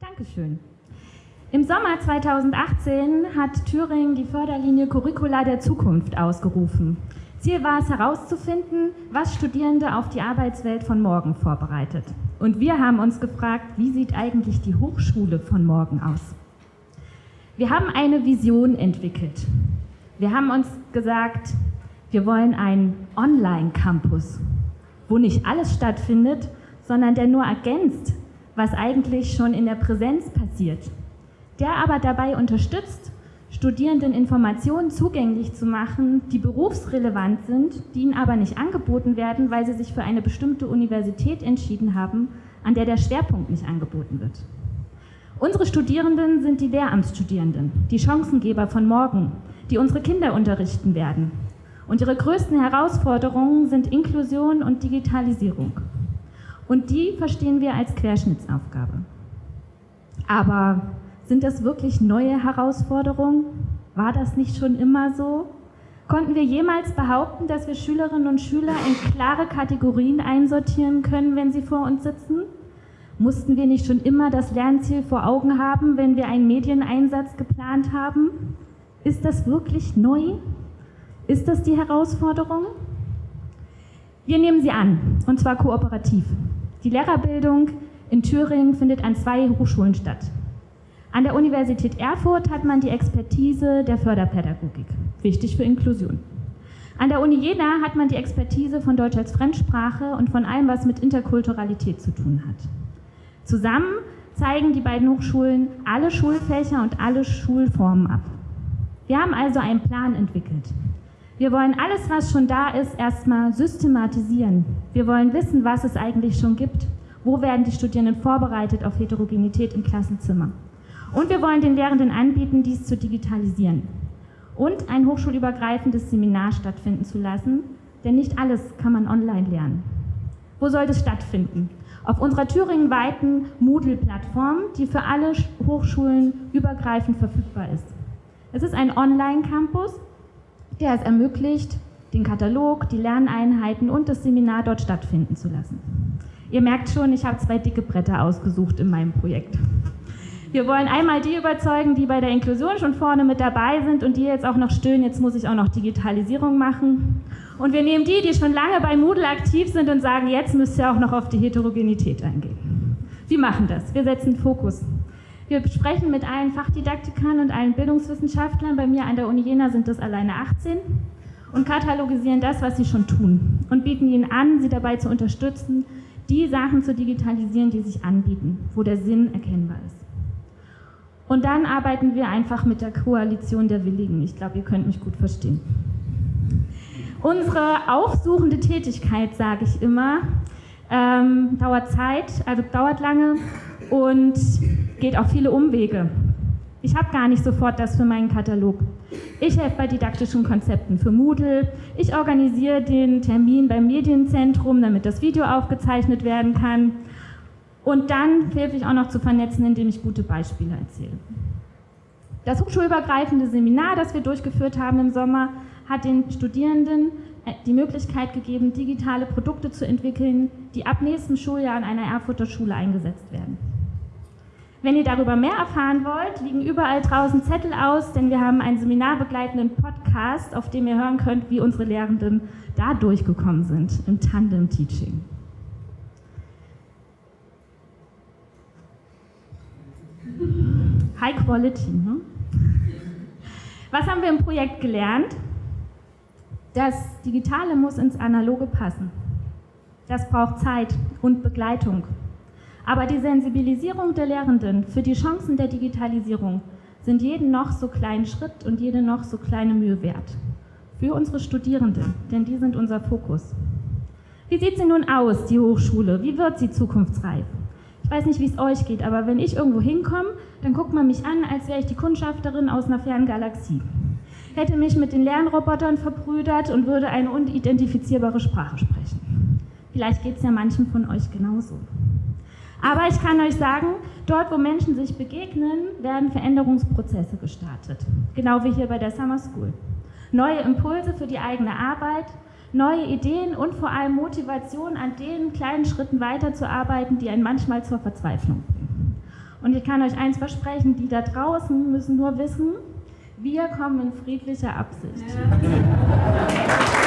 Dankeschön. Im Sommer 2018 hat Thüringen die Förderlinie Curricula der Zukunft ausgerufen. Ziel war es herauszufinden, was Studierende auf die Arbeitswelt von morgen vorbereitet. Und wir haben uns gefragt, wie sieht eigentlich die Hochschule von morgen aus? Wir haben eine Vision entwickelt. Wir haben uns gesagt, wir wollen einen Online-Campus, wo nicht alles stattfindet, sondern der nur ergänzt, was eigentlich schon in der Präsenz passiert. Der aber dabei unterstützt, Studierenden Informationen zugänglich zu machen, die berufsrelevant sind, die ihnen aber nicht angeboten werden, weil sie sich für eine bestimmte Universität entschieden haben, an der der Schwerpunkt nicht angeboten wird. Unsere Studierenden sind die Lehramtsstudierenden, die Chancengeber von morgen, die unsere Kinder unterrichten werden. Und ihre größten Herausforderungen sind Inklusion und Digitalisierung. Und die verstehen wir als Querschnittsaufgabe. Aber sind das wirklich neue Herausforderungen? War das nicht schon immer so? Konnten wir jemals behaupten, dass wir Schülerinnen und Schüler in klare Kategorien einsortieren können, wenn sie vor uns sitzen? Mussten wir nicht schon immer das Lernziel vor Augen haben, wenn wir einen Medieneinsatz geplant haben? Ist das wirklich neu? Ist das die Herausforderung? Wir nehmen sie an, und zwar kooperativ. Die Lehrerbildung in Thüringen findet an zwei Hochschulen statt. An der Universität Erfurt hat man die Expertise der Förderpädagogik, wichtig für Inklusion. An der Uni Jena hat man die Expertise von Deutsch als Fremdsprache und von allem, was mit Interkulturalität zu tun hat. Zusammen zeigen die beiden Hochschulen alle Schulfächer und alle Schulformen ab. Wir haben also einen Plan entwickelt. Wir wollen alles, was schon da ist, erstmal systematisieren. Wir wollen wissen, was es eigentlich schon gibt. Wo werden die Studierenden vorbereitet auf Heterogenität im Klassenzimmer? Und wir wollen den Lehrenden anbieten, dies zu digitalisieren und ein hochschulübergreifendes Seminar stattfinden zu lassen, denn nicht alles kann man online lernen. Wo soll das stattfinden? Auf unserer thüringenweiten Moodle-Plattform, die für alle Hochschulen übergreifend verfügbar ist. Es ist ein Online-Campus, der es ermöglicht, den Katalog, die Lerneinheiten und das Seminar dort stattfinden zu lassen. Ihr merkt schon, ich habe zwei dicke Bretter ausgesucht in meinem Projekt. Wir wollen einmal die überzeugen, die bei der Inklusion schon vorne mit dabei sind und die jetzt auch noch stöhnen, jetzt muss ich auch noch Digitalisierung machen. Und wir nehmen die, die schon lange bei Moodle aktiv sind und sagen, jetzt müsst ihr auch noch auf die Heterogenität eingehen. Wir machen das. Wir setzen Fokus. Wir sprechen mit allen Fachdidaktikern und allen Bildungswissenschaftlern. Bei mir an der Uni Jena sind das alleine 18 und katalogisieren das, was sie schon tun und bieten ihnen an, sie dabei zu unterstützen, die Sachen zu digitalisieren, die sich anbieten, wo der Sinn erkennbar ist. Und dann arbeiten wir einfach mit der Koalition der Willigen. Ich glaube, ihr könnt mich gut verstehen. Unsere aufsuchende Tätigkeit, sage ich immer, ähm, dauert Zeit, also dauert lange und geht auch viele Umwege. Ich habe gar nicht sofort das für meinen Katalog. Ich helfe bei didaktischen Konzepten für Moodle. Ich organisiere den Termin beim Medienzentrum, damit das Video aufgezeichnet werden kann. Und dann helfe ich auch noch zu vernetzen, indem ich gute Beispiele erzähle. Das hochschulübergreifende Seminar, das wir durchgeführt haben im Sommer, hat den Studierenden äh, die Möglichkeit gegeben, digitale Produkte zu entwickeln, die ab nächstem Schuljahr an einer Erfurter Schule eingesetzt werden. Wenn ihr darüber mehr erfahren wollt, liegen überall draußen Zettel aus, denn wir haben einen seminarbegleitenden Podcast, auf dem ihr hören könnt, wie unsere Lehrenden da durchgekommen sind im Tandem-Teaching. High Quality. Ne? Was haben wir im Projekt gelernt? Das Digitale muss ins Analoge passen. Das braucht Zeit und Begleitung. Aber die Sensibilisierung der Lehrenden für die Chancen der Digitalisierung sind jeden noch so kleinen Schritt und jede noch so kleine Mühe wert. Für unsere Studierenden, denn die sind unser Fokus. Wie sieht sie nun aus, die Hochschule? Wie wird sie zukunftsreif? Ich weiß nicht, wie es euch geht, aber wenn ich irgendwo hinkomme, dann guckt man mich an, als wäre ich die Kundschafterin aus einer fernen Galaxie. Hätte mich mit den Lernrobotern verbrüdert und würde eine unidentifizierbare Sprache sprechen. Vielleicht geht es ja manchen von euch genauso. Aber ich kann euch sagen, dort, wo Menschen sich begegnen, werden Veränderungsprozesse gestartet. Genau wie hier bei der Summer School. Neue Impulse für die eigene Arbeit, neue Ideen und vor allem Motivation, an den kleinen Schritten weiterzuarbeiten, die einen manchmal zur Verzweiflung bringen. Und ich kann euch eins versprechen, die da draußen müssen nur wissen, wir kommen in friedlicher Absicht. Ja.